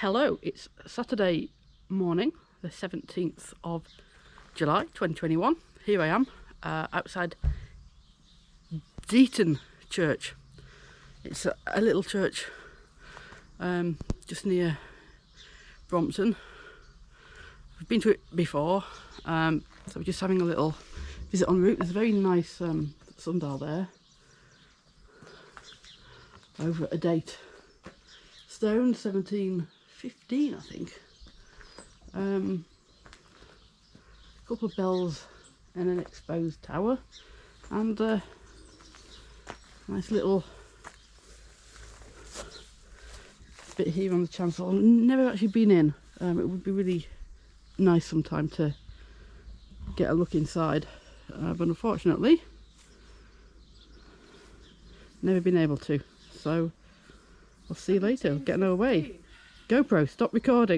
Hello, it's Saturday morning, the 17th of July 2021. Here I am uh, outside Deighton Church. It's a, a little church um, just near Brompton. We've been to it before, um, so we're just having a little visit en route. There's a very nice um, sundial there over a date stone 1715 I think. Um, a couple of bells and an exposed tower and a nice little bit here on the chancel never actually been in. Um, it would be really nice sometime to get a look inside. Uh, but unfortunately never been able to. So I'll see you later. Getting away. GoPro, stop recording.